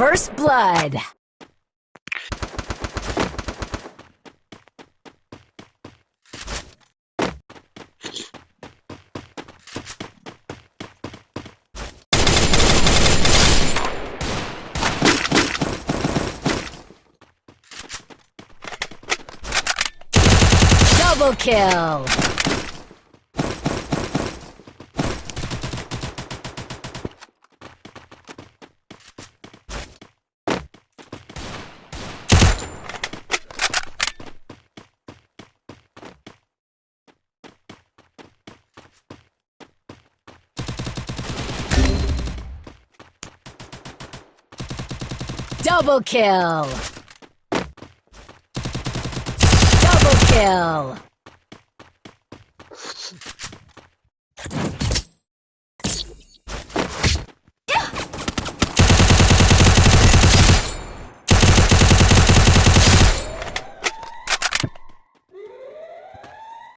First blood. Double kill. Double kill! Double kill!